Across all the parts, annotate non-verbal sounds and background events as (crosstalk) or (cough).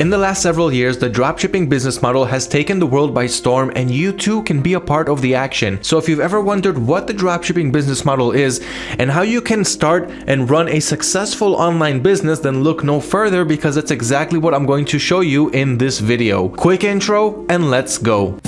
In the last several years, the dropshipping business model has taken the world by storm and you too can be a part of the action. So if you've ever wondered what the dropshipping business model is and how you can start and run a successful online business, then look no further because that's exactly what I'm going to show you in this video. Quick intro and let's go.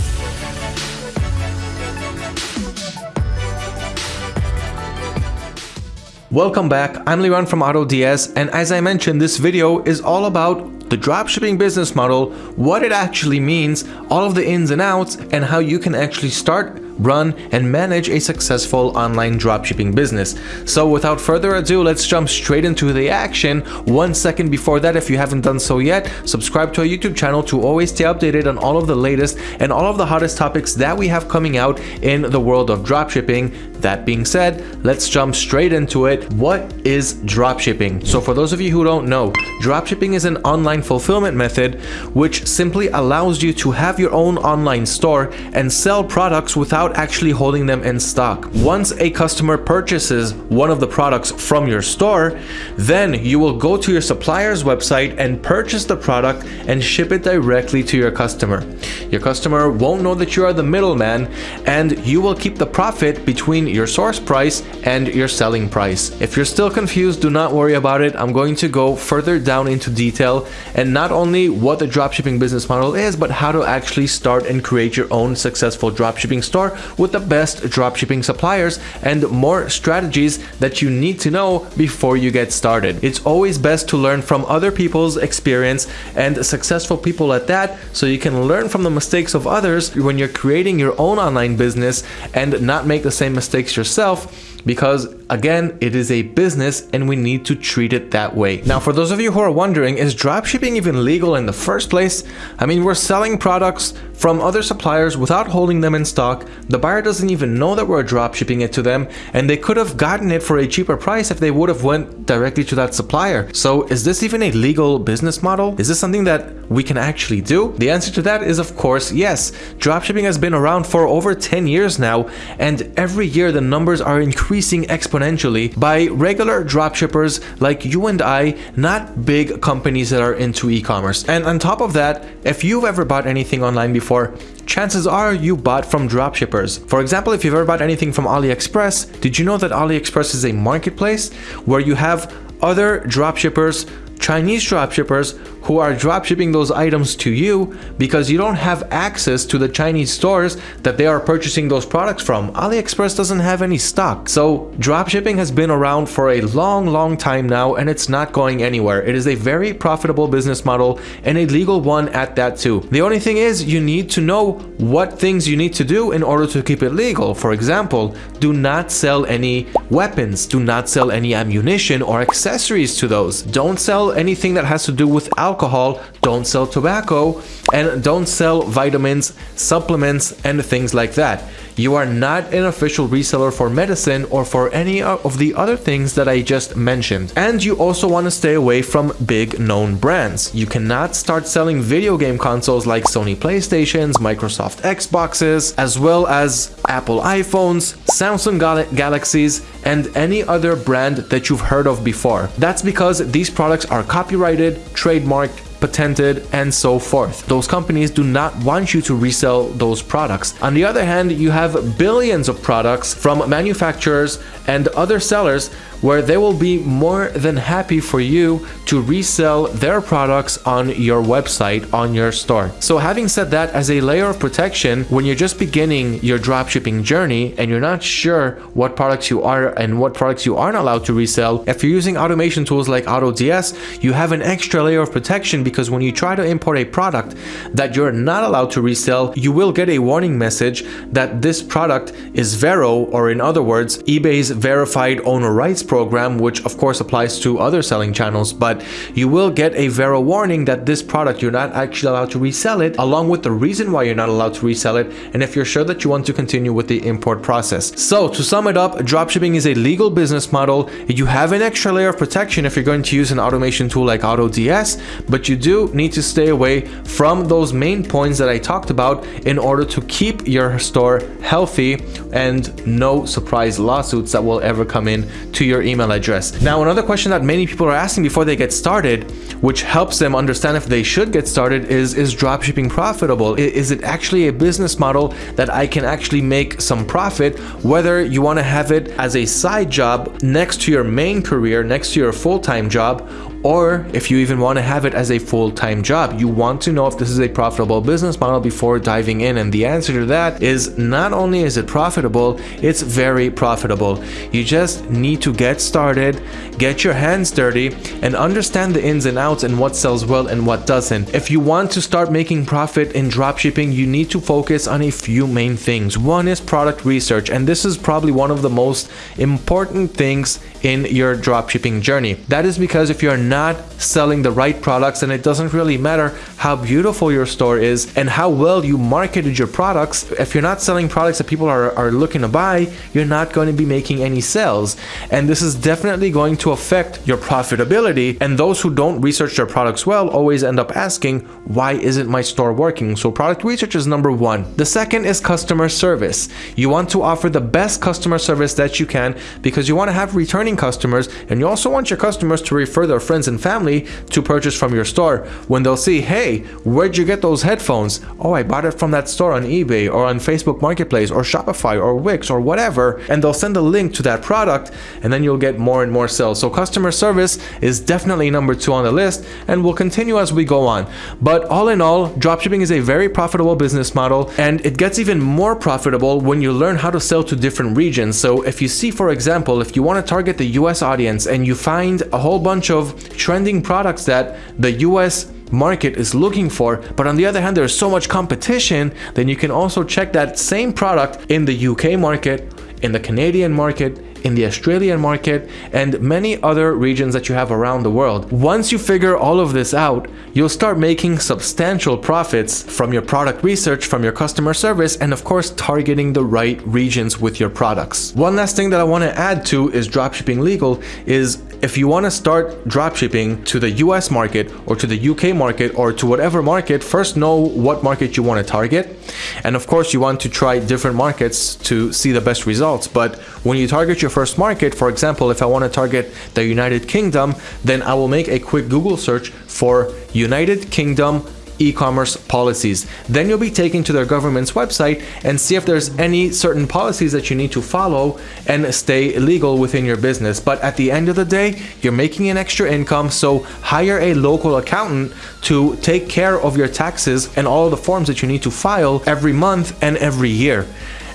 Welcome back, I'm Liran from AutoDS and as I mentioned this video is all about the dropshipping business model, what it actually means, all of the ins and outs, and how you can actually start run, and manage a successful online dropshipping business. So without further ado, let's jump straight into the action. One second before that, if you haven't done so yet, subscribe to our YouTube channel to always stay updated on all of the latest and all of the hottest topics that we have coming out in the world of dropshipping. That being said, let's jump straight into it. What is dropshipping? So for those of you who don't know, dropshipping is an online fulfillment method which simply allows you to have your own online store and sell products without without actually holding them in stock. Once a customer purchases one of the products from your store, then you will go to your supplier's website and purchase the product and ship it directly to your customer. Your customer won't know that you are the middleman and you will keep the profit between your source price and your selling price. If you're still confused, do not worry about it. I'm going to go further down into detail and not only what the dropshipping business model is, but how to actually start and create your own successful dropshipping store with the best dropshipping suppliers and more strategies that you need to know before you get started. It's always best to learn from other people's experience and successful people at that so you can learn from the mistakes of others when you're creating your own online business and not make the same mistakes yourself because again it is a business and we need to treat it that way now for those of you who are wondering is dropshipping even legal in the first place i mean we're selling products from other suppliers without holding them in stock. The buyer doesn't even know that we're drop shipping it to them and they could have gotten it for a cheaper price if they would have went directly to that supplier. So is this even a legal business model? Is this something that we can actually do? The answer to that is of course yes. Dropshipping has been around for over 10 years now and every year the numbers are increasing exponentially by regular dropshippers like you and I, not big companies that are into e-commerce. And on top of that, if you've ever bought anything online before before, chances are you bought from dropshippers. For example, if you've ever bought anything from AliExpress, did you know that AliExpress is a marketplace where you have other dropshippers Chinese dropshippers who are dropshipping those items to you because you don't have access to the Chinese stores that they are purchasing those products from. AliExpress doesn't have any stock. So dropshipping has been around for a long, long time now and it's not going anywhere. It is a very profitable business model and a legal one at that too. The only thing is you need to know what things you need to do in order to keep it legal. For example, do not sell any weapons, do not sell any ammunition or accessories to those. Don't sell anything that has to do with alcohol, alcohol don't sell tobacco, and don't sell vitamins, supplements, and things like that. You are not an official reseller for medicine or for any of the other things that I just mentioned. And you also want to stay away from big known brands. You cannot start selling video game consoles like Sony PlayStations, Microsoft Xboxes, as well as Apple iPhones, Samsung Gal Galaxies, and any other brand that you've heard of before. That's because these products are copyrighted, trademarked, patented, and so forth. Those companies do not want you to resell those products. On the other hand, you have billions of products from manufacturers and other sellers where they will be more than happy for you to resell their products on your website, on your store. So having said that, as a layer of protection, when you're just beginning your dropshipping journey and you're not sure what products you are and what products you aren't allowed to resell, if you're using automation tools like AutoDS, you have an extra layer of protection because when you try to import a product that you're not allowed to resell, you will get a warning message that this product is Vero, or in other words, eBay's verified owner rights program, which of course applies to other selling channels, but you will get a Vero warning that this product you're not actually allowed to resell it, along with the reason why you're not allowed to resell it, and if you're sure that you want to continue with the import process. So to sum it up, dropshipping is a legal business model. You have an extra layer of protection if you're going to use an automation tool like AutoDS, but you do need to stay away from those main points that I talked about in order to keep your store healthy and no surprise lawsuits that that will ever come in to your email address. Now, another question that many people are asking before they get started, which helps them understand if they should get started is, is dropshipping profitable? Is it actually a business model that I can actually make some profit, whether you want to have it as a side job next to your main career, next to your full-time job, or if you even want to have it as a full-time job. You want to know if this is a profitable business model before diving in and the answer to that is not only is it profitable, it's very profitable. You just need to get started, get your hands dirty and understand the ins and outs and what sells well and what doesn't. If you want to start making profit in dropshipping, you need to focus on a few main things. One is product research and this is probably one of the most important things in your dropshipping journey. That is because if you're not selling the right products and it doesn't really matter how beautiful your store is and how well you marketed your products, if you're not selling products that people are, are looking to buy, you're not going to be making any sales. And this is definitely going to affect your profitability. And those who don't research their products well always end up asking, why isn't my store working? So product research is number one. The second is customer service. You want to offer the best customer service that you can because you want to have returning returning customers and you also want your customers to refer their friends and family to purchase from your store. When they'll see hey where'd you get those headphones? Oh I bought it from that store on eBay or on Facebook Marketplace or Shopify or Wix or whatever. And they'll send a link to that product and then you'll get more and more sales. So customer service is definitely number two on the list and will continue as we go on. But all in all dropshipping is a very profitable business model and it gets even more profitable when you learn how to sell to different regions. So if you see for example if you want to target the US audience and you find a whole bunch of trending products that the US market is looking for but on the other hand there's so much competition then you can also check that same product in the UK market in the Canadian market in the Australian market, and many other regions that you have around the world. Once you figure all of this out, you'll start making substantial profits from your product research, from your customer service, and of course targeting the right regions with your products. One last thing that I want to add to is dropshipping legal is if you want to start dropshipping to the US market or to the UK market or to whatever market, first know what market you want to target. And of course, you want to try different markets to see the best results. But when you target your first market, for example, if I want to target the United Kingdom, then I will make a quick Google search for United Kingdom e-commerce policies. Then you'll be taken to their government's website and see if there's any certain policies that you need to follow and stay legal within your business. But at the end of the day, you're making an extra income, so hire a local accountant to take care of your taxes and all the forms that you need to file every month and every year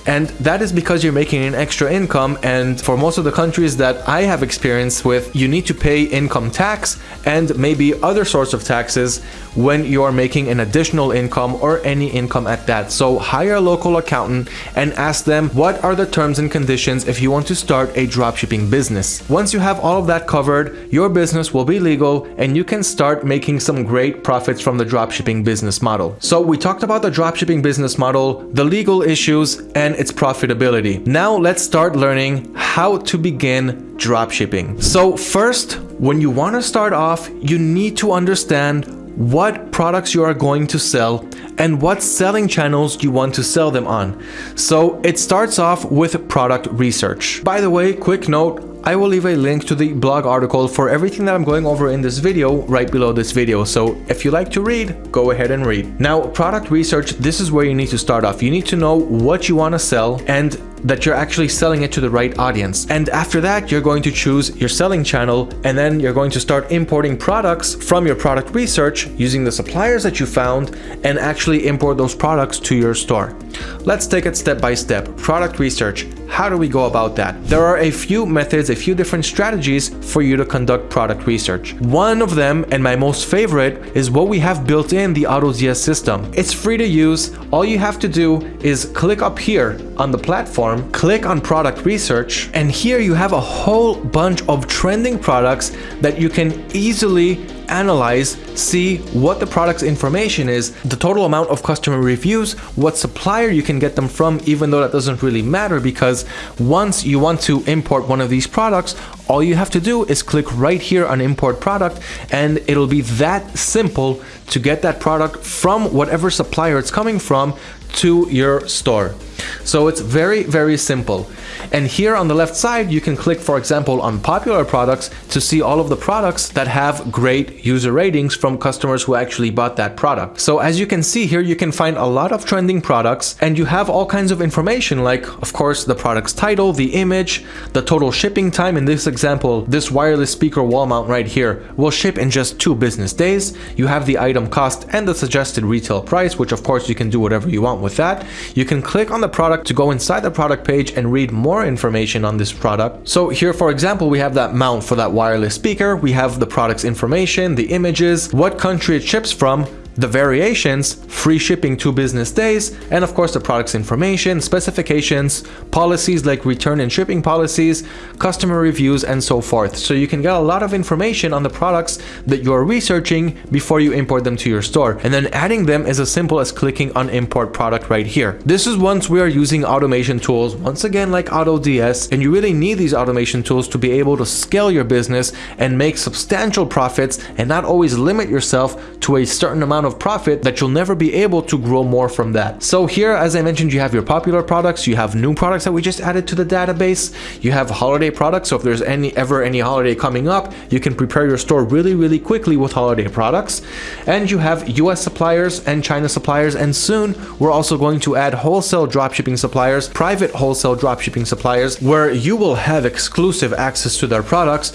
and that is because you're making an extra income and for most of the countries that I have experience with you need to pay income tax and maybe other sorts of taxes when you are making an additional income or any income at that so hire a local accountant and ask them what are the terms and conditions if you want to start a dropshipping business once you have all of that covered your business will be legal and you can start making some great profits from the dropshipping business model so we talked about the dropshipping business model the legal issues and its profitability. Now let's start learning how to begin dropshipping. So first, when you want to start off, you need to understand what products you are going to sell and what selling channels you want to sell them on. So it starts off with product research. By the way, quick note, I will leave a link to the blog article for everything that I'm going over in this video right below this video. So if you like to read, go ahead and read. Now, product research, this is where you need to start off. You need to know what you want to sell and that you're actually selling it to the right audience. And after that, you're going to choose your selling channel and then you're going to start importing products from your product research using the suppliers that you found and actually import those products to your store. Let's take it step by step. Product research. How do we go about that? There are a few methods, a few different strategies for you to conduct product research. One of them, and my most favorite, is what we have built in the AutoDS system. It's free to use. All you have to do is click up here on the platform, click on product research, and here you have a whole bunch of trending products that you can easily analyze, see what the product's information is, the total amount of customer reviews, what supplier you can get them from, even though that doesn't really matter because once you want to import one of these products, all you have to do is click right here on import product and it'll be that simple to get that product from whatever supplier it's coming from to your store. So it's very, very simple. And here on the left side, you can click, for example, on popular products to see all of the products that have great user ratings from customers who actually bought that product. So as you can see here, you can find a lot of trending products and you have all kinds of information like, of course, the product's title, the image, the total shipping time. In this example, this wireless speaker wall mount right here will ship in just two business days. You have the item cost and the suggested retail price, which of course you can do whatever you want with that. You can click on the product to go inside the product page and read more information on this product. So here, for example, we have that mount for that wireless speaker. We have the product's information, the images, what country it ships from, the variations, free shipping two business days, and of course the product's information, specifications, policies like return and shipping policies, customer reviews, and so forth. So you can get a lot of information on the products that you're researching before you import them to your store. And then adding them is as simple as clicking on import product right here. This is once we are using automation tools, once again like AutoDS, and you really need these automation tools to be able to scale your business and make substantial profits and not always limit yourself to a certain amount amount of profit that you'll never be able to grow more from that. So here, as I mentioned, you have your popular products, you have new products that we just added to the database, you have holiday products. So if there's any ever any holiday coming up, you can prepare your store really, really quickly with holiday products. And you have US suppliers and China suppliers. And soon we're also going to add wholesale dropshipping suppliers, private wholesale dropshipping suppliers, where you will have exclusive access to their products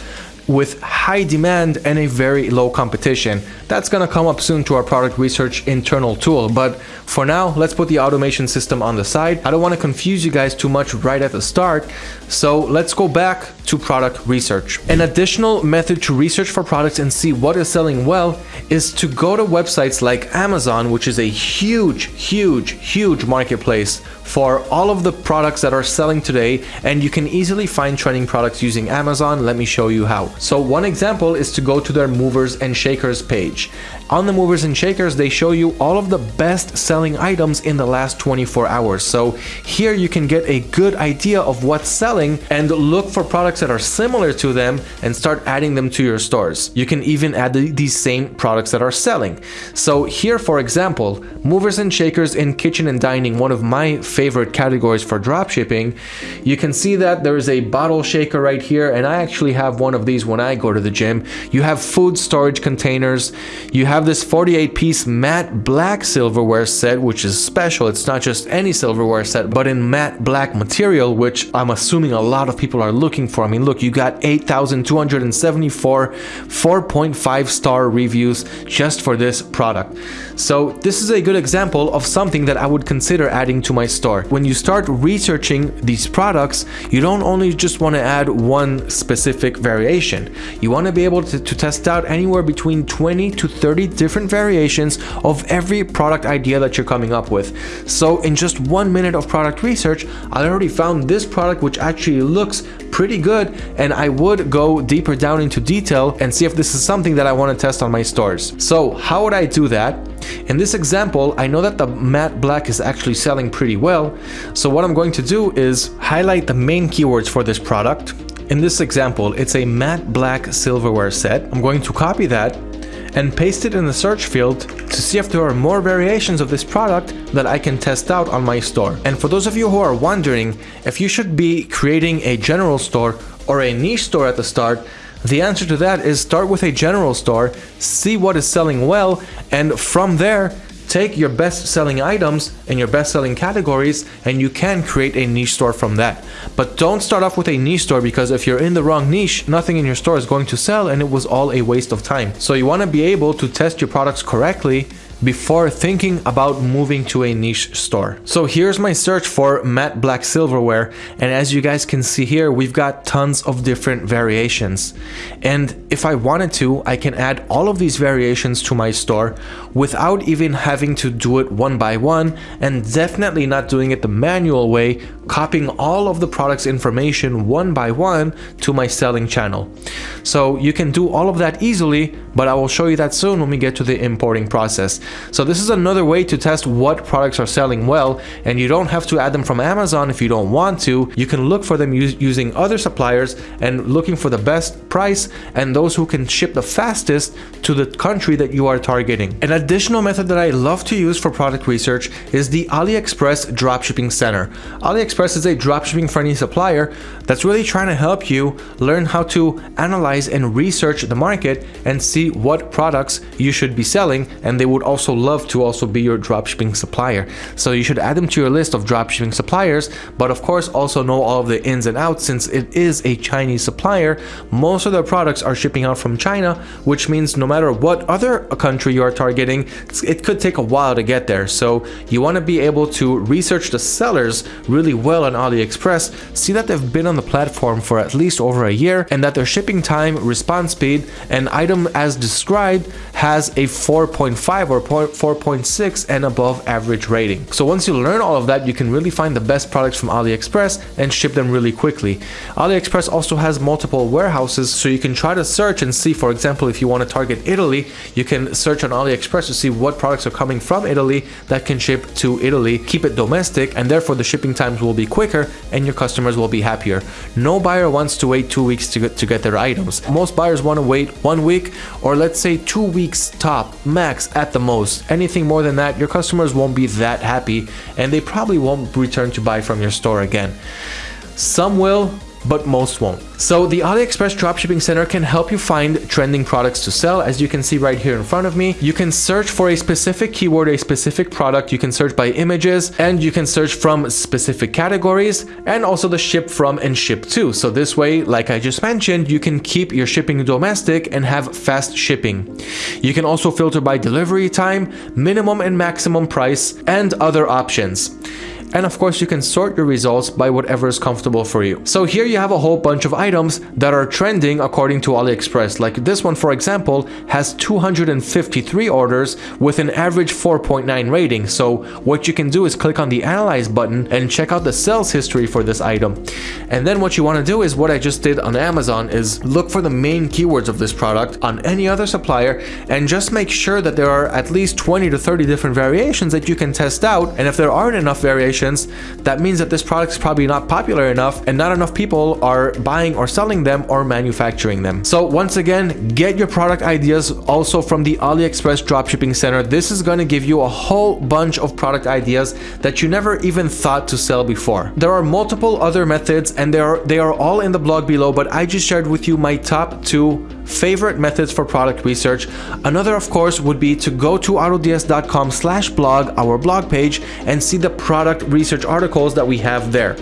with high demand and a very low competition. That's gonna come up soon to our product research internal tool, but for now, let's put the automation system on the side. I don't wanna confuse you guys too much right at the start, so let's go back to product research. An additional method to research for products and see what is selling well is to go to websites like Amazon, which is a huge, huge, huge marketplace for all of the products that are selling today and you can easily find trending products using Amazon. Let me show you how. So one example is to go to their movers and shakers page. On the movers and shakers, they show you all of the best selling items in the last 24 hours. So here you can get a good idea of what's selling and look for products that are similar to them and start adding them to your stores. You can even add the, these same products that are selling. So here, for example, movers and shakers in kitchen and dining, one of my favorite categories for dropshipping, you can see that there is a bottle shaker right here and I actually have one of these when I go to the gym. You have food storage containers. You have this 48 piece matte black silverware set, which is special. It's not just any silverware set, but in matte black material, which I'm assuming a lot of people are looking for. I mean, look, you got 8,274 4.5 star reviews just for this product. So this is a good example of something that I would consider adding to my store. When you start researching these products, you don't only just want to add one specific variation. You want to be able to, to test out anywhere between 20 to 30 different variations of every product idea that you're coming up with. So in just one minute of product research, I already found this product which actually looks pretty good and I would go deeper down into detail and see if this is something that I want to test on my stores. So how would I do that? In this example, I know that the matte black is actually selling pretty well. So what I'm going to do is highlight the main keywords for this product. In this example, it's a matte black silverware set. I'm going to copy that and paste it in the search field to see if there are more variations of this product that I can test out on my store. And for those of you who are wondering if you should be creating a general store or a niche store at the start, the answer to that is start with a general store, see what is selling well, and from there, take your best selling items and your best selling categories and you can create a niche store from that. But don't start off with a niche store because if you're in the wrong niche, nothing in your store is going to sell and it was all a waste of time. So you want to be able to test your products correctly before thinking about moving to a niche store. So here's my search for matte black silverware and as you guys can see here we've got tons of different variations and if I wanted to I can add all of these variations to my store without even having to do it one by one and definitely not doing it the manual way copying all of the product's information one by one to my selling channel. So you can do all of that easily, but I will show you that soon when we get to the importing process. So this is another way to test what products are selling well, and you don't have to add them from Amazon if you don't want to. You can look for them using other suppliers and looking for the best price and those who can ship the fastest to the country that you are targeting. An additional method that I love to use for product research is the AliExpress Dropshipping Center. AliExpress is a dropshipping friendly supplier that's really trying to help you learn how to analyze and research the market and see what products you should be selling and they would also love to also be your dropshipping supplier. So you should add them to your list of dropshipping suppliers but of course also know all of the ins and outs since it is a Chinese supplier. Most of their products are shipping out from China which means no matter what other country you are targeting it could take a while to get there. So you want to be able to research the sellers really well on AliExpress see that they've been on the platform for at least over a year and that their shipping time, response speed, and item as described has a 4.5 or 4.6 and above average rating. So once you learn all of that, you can really find the best products from AliExpress and ship them really quickly. AliExpress also has multiple warehouses, so you can try to search and see, for example, if you want to target Italy, you can search on AliExpress to see what products are coming from Italy that can ship to Italy, keep it domestic, and therefore the shipping times will be quicker and your customers will be happier. No buyer wants to wait two weeks to get, to get their items. Most buyers want to wait one week or let's say two weeks top, max at the most. Anything more than that, your customers won't be that happy and they probably won't return to buy from your store again. Some will, but most won't. So the AliExpress Dropshipping Center can help you find trending products to sell. As you can see right here in front of me, you can search for a specific keyword, a specific product. You can search by images and you can search from specific categories and also the ship from and ship to. So this way, like I just mentioned, you can keep your shipping domestic and have fast shipping. You can also filter by delivery time, minimum and maximum price, and other options and of course you can sort your results by whatever is comfortable for you. So here you have a whole bunch of items that are trending according to AliExpress. Like this one for example has 253 orders with an average 4.9 rating. So what you can do is click on the analyze button and check out the sales history for this item. And then what you want to do is what I just did on Amazon is look for the main keywords of this product on any other supplier and just make sure that there are at least 20 to 30 different variations that you can test out. And if there aren't enough variations that means that this product is probably not popular enough and not enough people are buying or selling them or manufacturing them. So once again, get your product ideas also from the AliExpress Dropshipping Center. This is going to give you a whole bunch of product ideas that you never even thought to sell before. There are multiple other methods and they are, they are all in the blog below, but I just shared with you my top two favorite methods for product research. Another, of course, would be to go to autods.com slash blog, our blog page, and see the product research articles that we have there.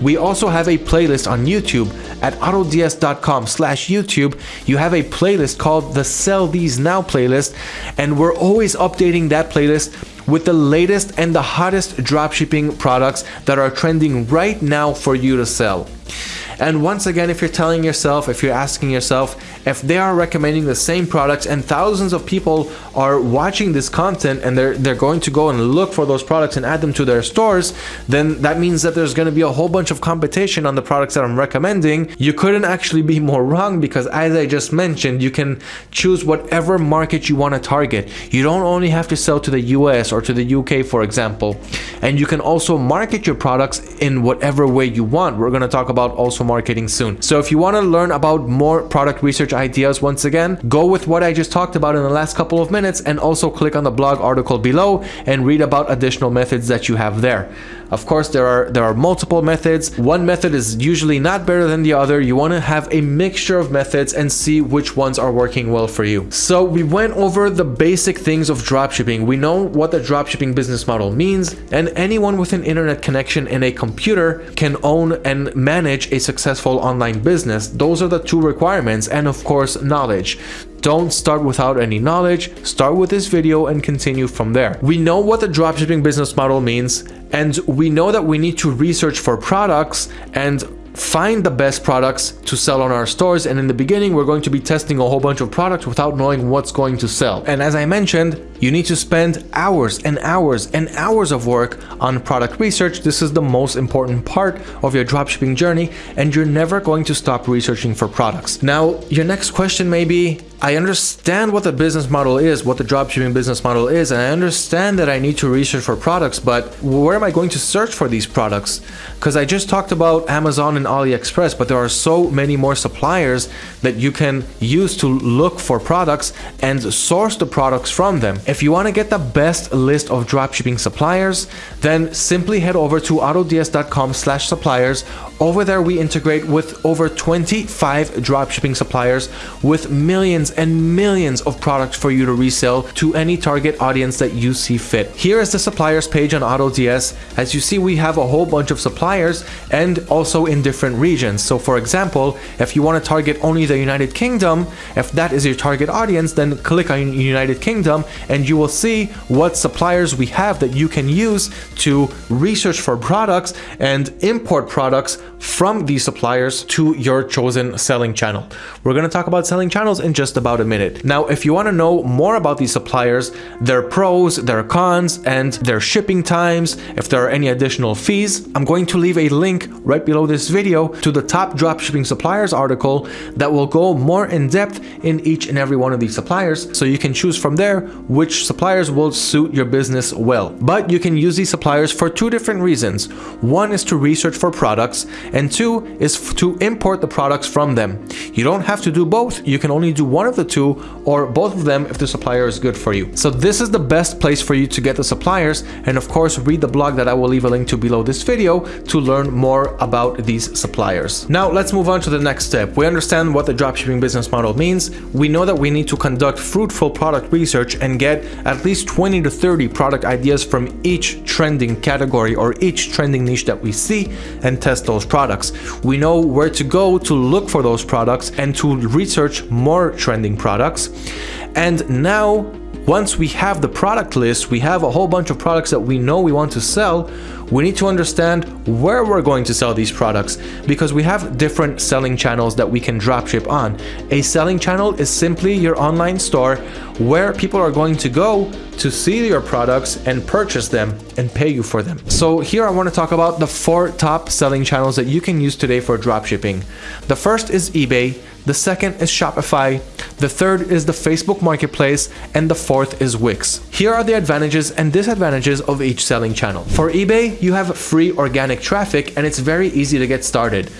We also have a playlist on YouTube at autods.com slash YouTube. You have a playlist called the Sell These Now playlist, and we're always updating that playlist with the latest and the hottest dropshipping products that are trending right now for you to sell. And once again, if you're telling yourself, if you're asking yourself, if they are recommending the same products and thousands of people are watching this content and they're they're going to go and look for those products and add them to their stores, then that means that there's going to be a whole bunch of competition on the products that I'm recommending. You couldn't actually be more wrong because as I just mentioned, you can choose whatever market you want to target. You don't only have to sell to the US or to the UK, for example. And you can also market your products in whatever way you want. We're going to talk about also marketing soon. So if you want to learn about more product research ideas once again, go with what I just talked about in the last couple of minutes and also click on the blog article below and read about additional methods that you have there. Of course, there are there are multiple methods. One method is usually not better than the other. You want to have a mixture of methods and see which ones are working well for you. So we went over the basic things of dropshipping. We know what the dropshipping business model means, and anyone with an internet connection and a computer can own and manage a successful online business. Those are the two requirements, and of course, knowledge. Don't start without any knowledge, start with this video and continue from there. We know what the dropshipping business model means, and we know that we need to research for products and find the best products to sell on our stores. And in the beginning we're going to be testing a whole bunch of products without knowing what's going to sell. And as I mentioned you need to spend hours and hours and hours of work on product research. This is the most important part of your dropshipping journey and you're never going to stop researching for products. Now your next question may be I understand what the business model is, what the dropshipping business model is, and I understand that I need to research for products, but where am I going to search for these products? Because I just talked about Amazon and AliExpress, but there are so many more suppliers that you can use to look for products and source the products from them. If you want to get the best list of dropshipping suppliers, then simply head over to autods.com slash suppliers. Over there, we integrate with over 25 dropshipping suppliers with millions and millions of products for you to resell to any target audience that you see fit. Here is the suppliers page on AutoDS. As you see, we have a whole bunch of suppliers and also in different regions. So for example, if you want to target only the United Kingdom, if that is your target audience, then click on United Kingdom and you will see what suppliers we have that you can use to research for products and import products from these suppliers to your chosen selling channel. We're going to talk about selling channels in just about a minute. Now, if you want to know more about these suppliers, their pros, their cons, and their shipping times, if there are any additional fees, I'm going to leave a link right below this video to the top dropshipping suppliers article that will go more in depth in each and every one of these suppliers so you can choose from there which suppliers will suit your business well. But you can use these suppliers for two different reasons. One is to research for products and two is to import the products from them. You don't have to do both, you can only do one of the two or both of them if the supplier is good for you. So this is the best place for you to get the suppliers and of course read the blog that I will leave a link to below this video to learn more about these suppliers. Now let's move on to the next step. We understand what the dropshipping business model means. We know that we need to conduct fruitful product research and get at least 20 to 30 product ideas from each trending category or each trending niche that we see and test those products. We know where to go to look for those products and to research more trending trending products. And now, once we have the product list, we have a whole bunch of products that we know we want to sell, we need to understand where we're going to sell these products because we have different selling channels that we can dropship on. A selling channel is simply your online store where people are going to go to see your products and purchase them and pay you for them. So here I want to talk about the four top selling channels that you can use today for dropshipping. The first is eBay, the second is Shopify, the third is the Facebook Marketplace, and the fourth is Wix. Here are the advantages and disadvantages of each selling channel. For eBay, you have free organic traffic and it's very easy to get started.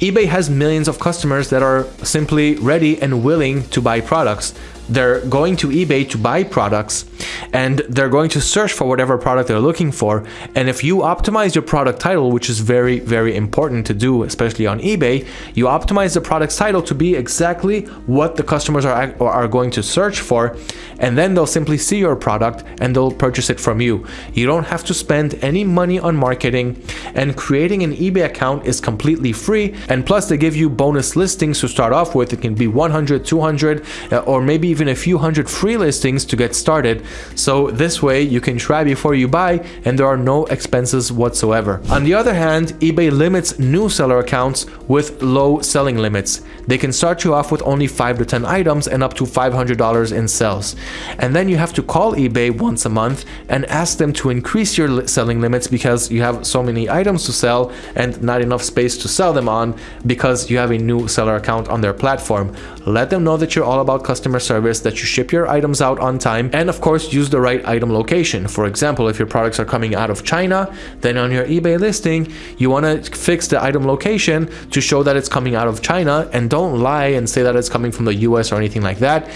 eBay has millions of customers that are simply ready and willing to buy products they're going to eBay to buy products and they're going to search for whatever product they're looking for. And if you optimize your product title, which is very, very important to do, especially on eBay, you optimize the product's title to be exactly what the customers are, are going to search for. And then they'll simply see your product and they'll purchase it from you. You don't have to spend any money on marketing and creating an eBay account is completely free. And plus they give you bonus listings to start off with. It can be 100, 200, uh, or maybe even a few hundred free listings to get started. So this way you can try before you buy and there are no expenses whatsoever. On the other hand, eBay limits new seller accounts with low selling limits. They can start you off with only 5 to 10 items and up to $500 in sales. And then you have to call eBay once a month and ask them to increase your selling limits because you have so many items to sell and not enough space to sell them on because you have a new seller account on their platform. Let them know that you're all about customer service service that you ship your items out on time and of course use the right item location. For example, if your products are coming out of China, then on your eBay listing, you want to fix the item location to show that it's coming out of China and don't lie and say that it's coming from the US or anything like that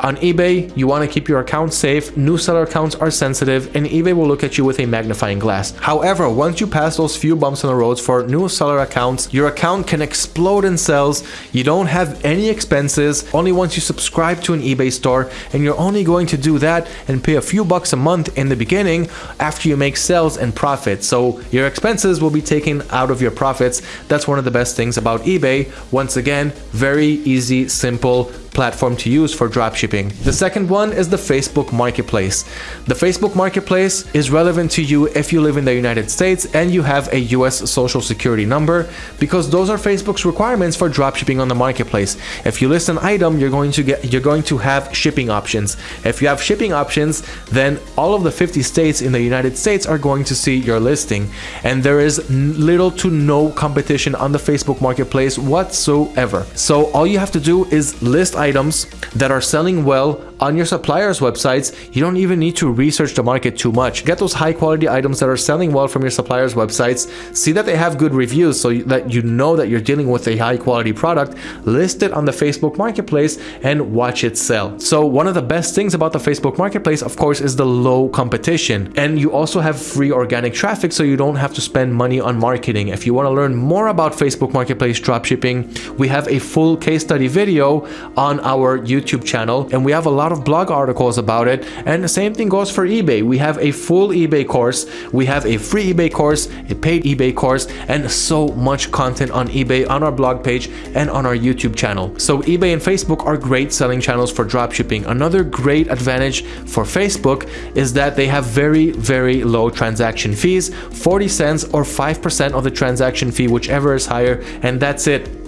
On eBay, you want to keep your account safe. New seller accounts are sensitive and eBay will look at you with a magnifying glass. However, once you pass those few bumps in the roads for new seller accounts, your account can explode in sales. You don't have any expenses only once you subscribe to an eBay store and you're only going to do that and pay a few bucks a month in the beginning after you make sales and profit. So your expenses will be taken out of your profits. That's one of the best things about eBay. Once again, very easy, simple, platform to use for dropshipping. The second one is the Facebook Marketplace. The Facebook Marketplace is relevant to you if you live in the United States and you have a US social security number because those are Facebook's requirements for dropshipping on the marketplace. If you list an item, you're going to get you're going to have shipping options. If you have shipping options, then all of the 50 states in the United States are going to see your listing and there is little to no competition on the Facebook Marketplace whatsoever. So all you have to do is list items that are selling well on your suppliers websites you don't even need to research the market too much. Get those high quality items that are selling well from your suppliers websites. See that they have good reviews so that you know that you're dealing with a high quality product list it on the facebook marketplace and watch it sell. So one of the best things about the facebook marketplace of course is the low competition. And you also have free organic traffic so you don't have to spend money on marketing. If you want to learn more about facebook marketplace dropshipping we have a full case study video on our youtube channel and we have a lot lot of blog articles about it and the same thing goes for eBay. We have a full eBay course, we have a free eBay course, a paid eBay course and so much content on eBay on our blog page and on our YouTube channel. So eBay and Facebook are great selling channels for dropshipping. Another great advantage for Facebook is that they have very very low transaction fees, 40 cents or 5% of the transaction fee whichever is higher and that's it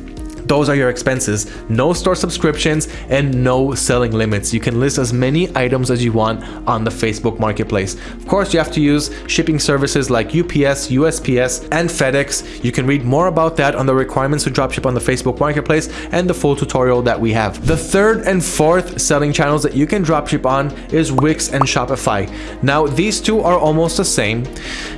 those are your expenses. No store subscriptions and no selling limits. You can list as many items as you want on the Facebook Marketplace. Of course, you have to use shipping services like UPS, USPS, and FedEx. You can read more about that on the requirements to dropship on the Facebook Marketplace and the full tutorial that we have. The third and fourth selling channels that you can dropship on is Wix and Shopify. Now, these two are almost the same.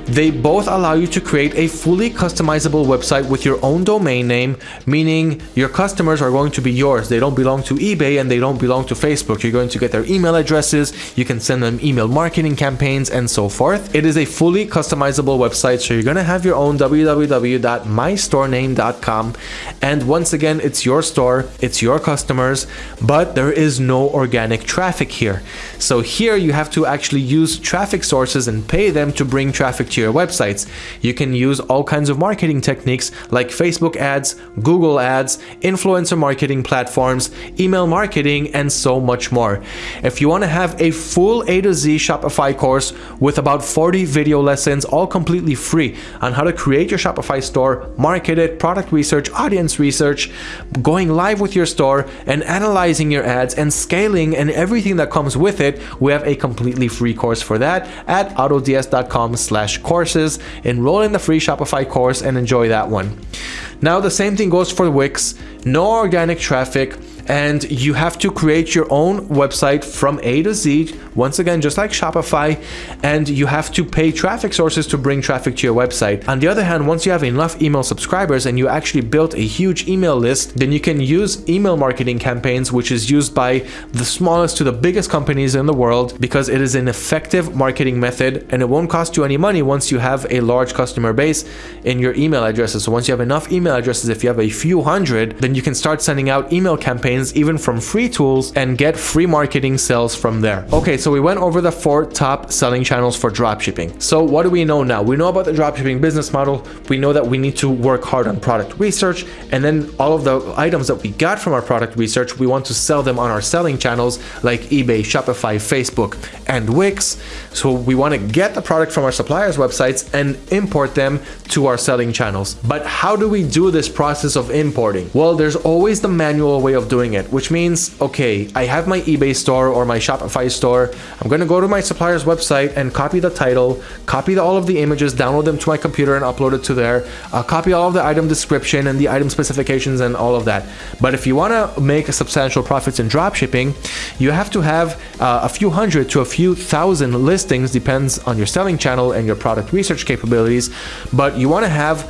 They both allow you to create a fully customizable website with your own domain name, meaning your customers are going to be yours. They don't belong to eBay and they don't belong to Facebook. You're going to get their email addresses, you can send them email marketing campaigns and so forth. It is a fully customizable website, so you're going to have your own www.mystorename.com and once again, it's your store, it's your customers, but there is no organic traffic here. So here you have to actually use traffic sources and pay them to bring traffic to your websites. You can use all kinds of marketing techniques like Facebook ads, Google ads, ads, influencer marketing platforms, email marketing, and so much more. If you want to have a full A to Z Shopify course with about 40 video lessons, all completely free on how to create your Shopify store, market it, product research, audience research, going live with your store, and analyzing your ads and scaling and everything that comes with it, we have a completely free course for that at autods.com slash courses. Enroll in the free Shopify course and enjoy that one. Now the same thing goes for Wix, no organic traffic, and you have to create your own website from A to Z once again just like Shopify and you have to pay traffic sources to bring traffic to your website. On the other hand once you have enough email subscribers and you actually built a huge email list then you can use email marketing campaigns which is used by the smallest to the biggest companies in the world because it is an effective marketing method and it won't cost you any money once you have a large customer base in your email addresses. So once you have enough email addresses if you have a few hundred then you can start sending out email campaigns campaigns even from free tools and get free marketing sales from there. Okay, so we went over the four top selling channels for dropshipping. So what do we know now? We know about the dropshipping business model. We know that we need to work hard on product research and then all of the items that we got from our product research, we want to sell them on our selling channels like eBay, Shopify, Facebook, and Wix. So we want to get the product from our suppliers websites and import them to our selling channels. But how do we do this process of importing? Well, there's always the manual way of doing doing it, which means, okay, I have my eBay store or my Shopify store. I'm going to go to my supplier's website and copy the title, copy the, all of the images, download them to my computer and upload it to there, uh, copy all of the item description and the item specifications and all of that. But if you want to make a substantial profits in dropshipping, you have to have uh, a few hundred to a few thousand listings, depends on your selling channel and your product research capabilities. But you want to have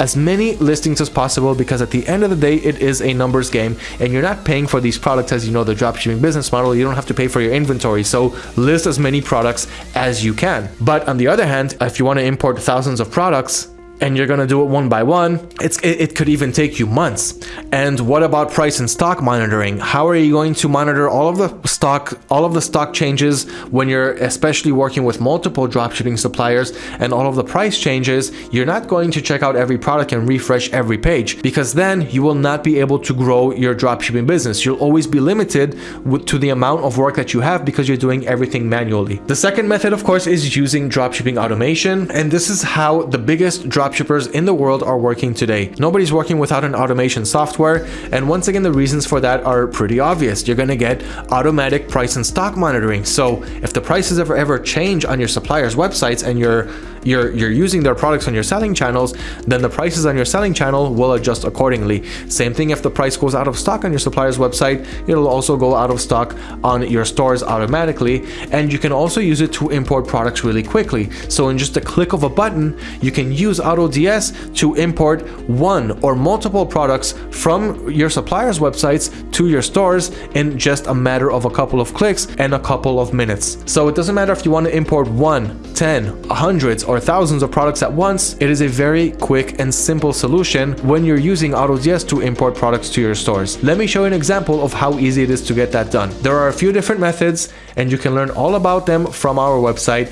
as many listings as possible because at the end of the day, it is a numbers game and you're not paying for these products as you know the dropshipping business model. You don't have to pay for your inventory. So list as many products as you can. But on the other hand, if you want to import thousands of products, and you're gonna do it one by one, it's it, it, could even take you months. And what about price and stock monitoring? How are you going to monitor all of the stock, all of the stock changes when you're especially working with multiple dropshipping suppliers and all of the price changes? You're not going to check out every product and refresh every page because then you will not be able to grow your dropshipping business. You'll always be limited to the amount of work that you have because you're doing everything manually. The second method, of course, is using dropshipping automation. And this is how the biggest drop dropshippers in the world are working today. Nobody's working without an automation software. And once again, the reasons for that are pretty obvious. You're going to get automatic price and stock monitoring. So if the prices ever ever change on your supplier's websites and you're you're you're using their products on your selling channels, then the prices on your selling channel will adjust accordingly. Same thing if the price goes out of stock on your supplier's website, it'll also go out of stock on your stores automatically. And you can also use it to import products really quickly. So in just a click of a button, you can use AutoDS to import one or multiple products from your supplier's websites to your stores in just a matter of a couple of clicks and a couple of minutes. So it doesn't matter if you want to import one, 10, hundreds, or thousands of products at once, it is a very quick and simple solution when you're using AutoDS to import products to your stores. Let me show you an example of how easy it is to get that done. There are a few different methods and you can learn all about them from our website.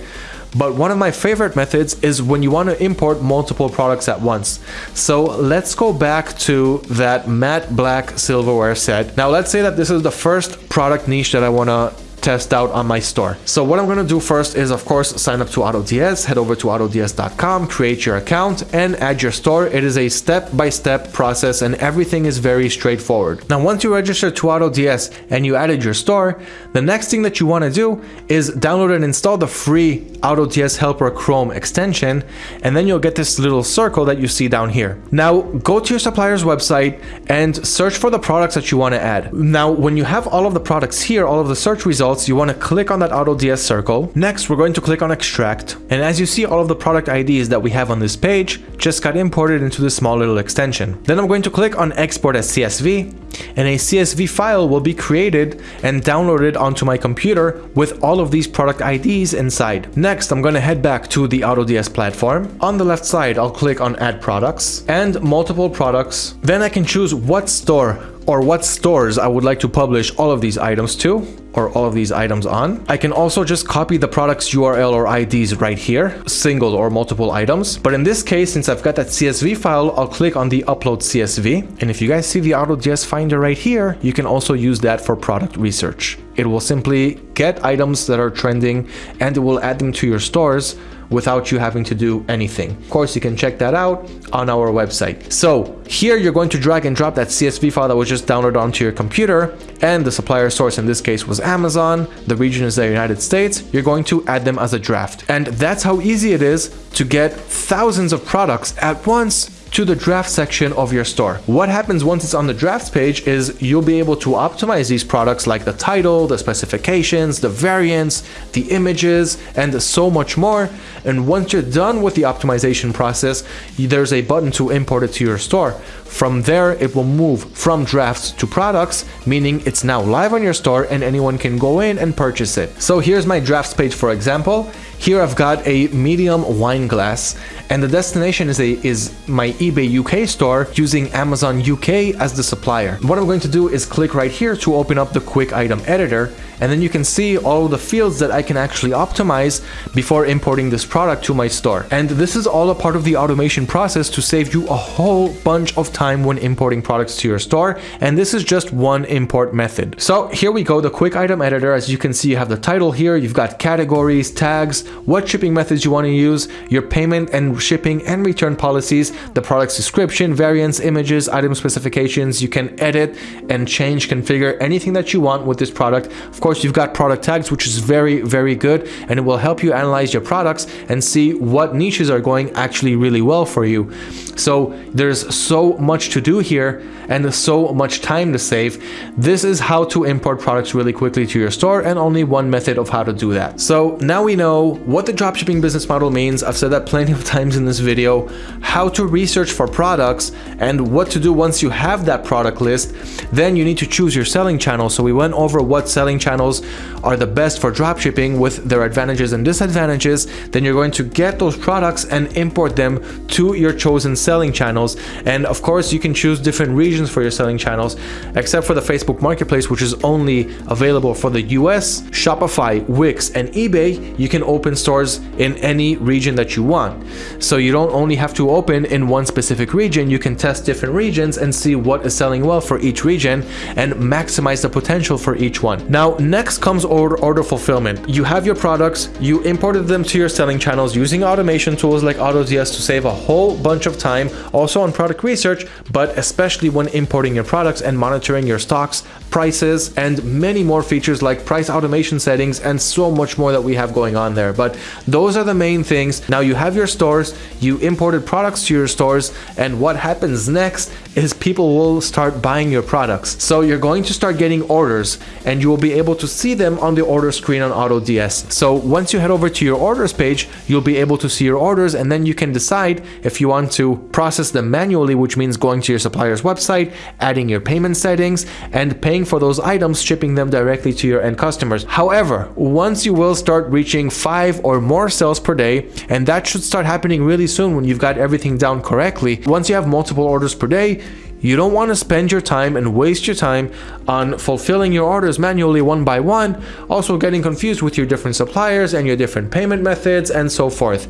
But one of my favorite methods is when you want to import multiple products at once. So let's go back to that matte black silverware set. Now let's say that this is the first product niche that I want to test out on my store. So what I'm going to do first is of course sign up to AutoDS, head over to autods.com, create your account and add your store. It is a step-by-step -step process and everything is very straightforward. Now once you register to AutoDS and you added your store, the next thing that you want to do is download and install the free AutoDS Helper Chrome extension and then you'll get this little circle that you see down here. Now go to your supplier's website and search for the products that you want to add. Now when you have all of the products here, all of the search results you want to click on that AutoDS circle. Next, we're going to click on extract. And as you see, all of the product IDs that we have on this page just got imported into this small little extension. Then I'm going to click on export as CSV and a CSV file will be created and downloaded onto my computer with all of these product IDs inside. I'm going to head back to the AutoDS platform. On the left side, I'll click on add products and multiple products. Then I can choose what store or what stores I would like to publish all of these items to or all of these items on. I can also just copy the product's URL or IDs right here, single or multiple items. But in this case, since I've got that CSV file, I'll click on the upload CSV. And if you guys see the AutoDS Finder right here, you can also use that for product research. It will simply get items that are trending and it will add them to your stores without you having to do anything. Of course, you can check that out on our website. So here you're going to drag and drop that CSV file that was just downloaded onto your computer and the supplier source in this case was Amazon. The region is the United States. You're going to add them as a draft. And that's how easy it is to get thousands of products at once to the draft section of your store. What happens once it's on the drafts page is you'll be able to optimize these products like the title, the specifications, the variants, the images, and so much more. And once you're done with the optimization process, there's a button to import it to your store. From there, it will move from drafts to products, meaning it's now live on your store and anyone can go in and purchase it. So here's my drafts page, for example. Here I've got a medium wine glass and the destination is a is my eBay UK store using Amazon UK as the supplier. What I'm going to do is click right here to open up the quick item editor and then you can see all the fields that I can actually optimize before importing this product to my store. And this is all a part of the automation process to save you a whole bunch of time when importing products to your store. And this is just one import method. So here we go, the quick item editor. As you can see, you have the title here, you've got categories, tags, what shipping methods you want to use, your payment and shipping and return policies, the product's description, variants, images, item specifications. You can edit and change, configure anything that you want with this product. Of course, course, you've got product tags, which is very, very good. And it will help you analyze your products and see what niches are going actually really well for you. So there's so much to do here and so much time to save. This is how to import products really quickly to your store and only one method of how to do that. So now we know what the dropshipping business model means. I've said that plenty of (laughs) times in this video, how to research for products and what to do once you have that product list. Then you need to choose your selling channel. So we went over what selling channels are the best for dropshipping with their advantages and disadvantages. Then you're going to get those products and import them to your chosen selling channels. And of course, you can choose different regions for your selling channels, except for the Facebook Marketplace, which is only available for the US, Shopify, Wix, and eBay. You can open stores in any region that you want. So you don't only have to open in one specific region, you can test different regions and see what is selling well for each region and maximize the potential for each one. Now, next comes order, order fulfillment. You have your products, you imported them to your selling channels using automation tools like AutoDS to save a whole bunch of time also on product research, but especially when importing your products and monitoring your stocks, prices, and many more features like price automation settings and so much more that we have going on there. But those are the main things. Now you have your stores, you imported products to your stores, and what happens next is people will start buying your products. So you're going to start getting orders and you will be able to see them on the order screen on AutoDS. So once you head over to your orders page, you'll be able to see your orders and then you can decide if you want to process them manually, which means going to your supplier's website, adding your payment settings, and paying for those items, shipping them directly to your end customers. However, once you will start reaching five or more sales per day, and that should start happening really soon when you've got everything down correctly. Once you have multiple orders per day, you don't want to spend your time and waste your time on fulfilling your orders manually one by one, also getting confused with your different suppliers and your different payment methods and so forth.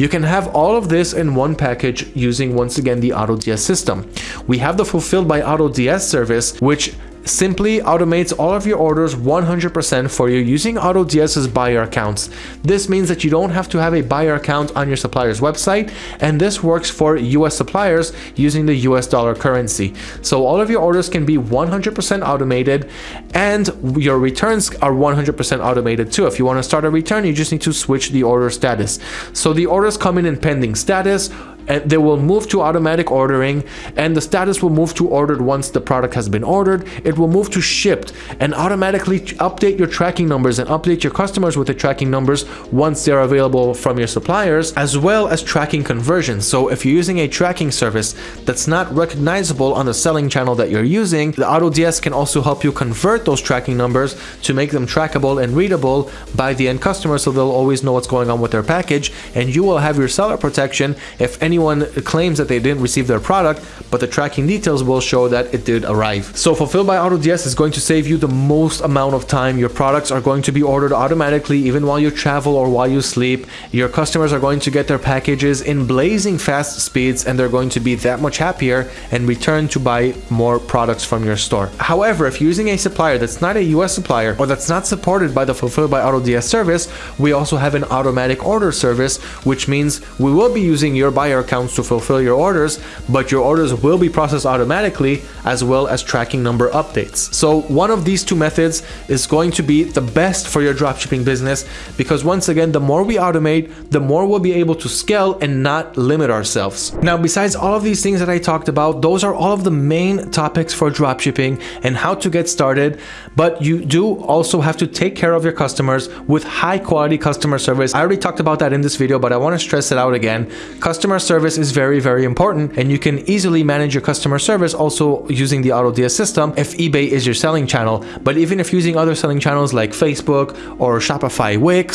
You can have all of this in one package using once again the AutoDS system. We have the Fulfilled by AutoDS service, which simply automates all of your orders 100% for you using AutoDS's buyer accounts. This means that you don't have to have a buyer account on your supplier's website, and this works for US suppliers using the US dollar currency. So all of your orders can be 100% automated, and your returns are 100% automated too. If you want to start a return, you just need to switch the order status. So the orders come in in pending status, and they will move to automatic ordering and the status will move to ordered once the product has been ordered. It will move to shipped and automatically update your tracking numbers and update your customers with the tracking numbers once they're available from your suppliers as well as tracking conversions so if you're using a tracking service that's not recognizable on the selling channel that you're using the AutoDS can also help you convert those tracking numbers to make them trackable and readable by the end customer so they'll always know what's going on with their package and you will have your seller protection if any anyone claims that they didn't receive their product, but the tracking details will show that it did arrive. So Fulfilled by AutoDS is going to save you the most amount of time. Your products are going to be ordered automatically even while you travel or while you sleep. Your customers are going to get their packages in blazing fast speeds and they're going to be that much happier and return to buy more products from your store. However, if you're using a supplier that's not a US supplier or that's not supported by the Fulfilled by AutoDS service, we also have an automatic order service, which means we will be using your buyer accounts to fulfill your orders, but your orders will be processed automatically as well as tracking number updates. So one of these two methods is going to be the best for your dropshipping business because once again, the more we automate, the more we'll be able to scale and not limit ourselves. Now, besides all of these things that I talked about, those are all of the main topics for dropshipping and how to get started. But you do also have to take care of your customers with high quality customer service. I already talked about that in this video, but I want to stress it out again. Customer service is very, very important and you can easily manage your customer service also using the AutoDS system if eBay is your selling channel. But even if using other selling channels like Facebook or Shopify Wix,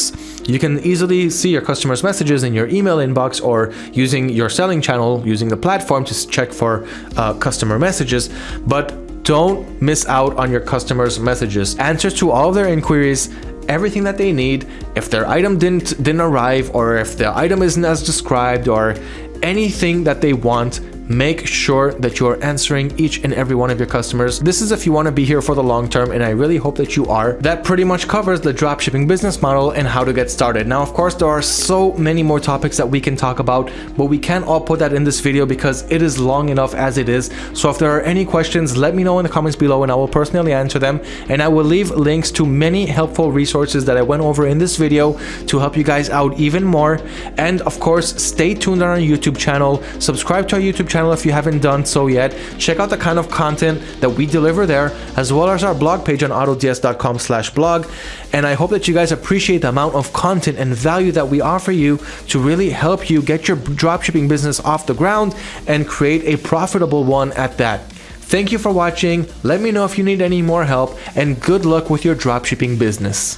you can easily see your customers' messages in your email inbox or using your selling channel, using the platform to check for uh, customer messages. But don't miss out on your customers' messages. Answer to all their inquiries everything that they need. If their item didn't didn't arrive or if the item isn't as described or anything that they want make sure that you are answering each and every one of your customers. This is if you want to be here for the long term, and I really hope that you are. That pretty much covers the dropshipping business model and how to get started. Now, of course, there are so many more topics that we can talk about, but we can't all put that in this video because it is long enough as it is. So if there are any questions, let me know in the comments below and I will personally answer them. And I will leave links to many helpful resources that I went over in this video to help you guys out even more. And of course, stay tuned on our YouTube channel. Subscribe to our YouTube channel if you haven't done so yet. Check out the kind of content that we deliver there, as well as our blog page on autods.com slash blog. And I hope that you guys appreciate the amount of content and value that we offer you to really help you get your dropshipping business off the ground and create a profitable one at that. Thank you for watching. Let me know if you need any more help and good luck with your dropshipping business.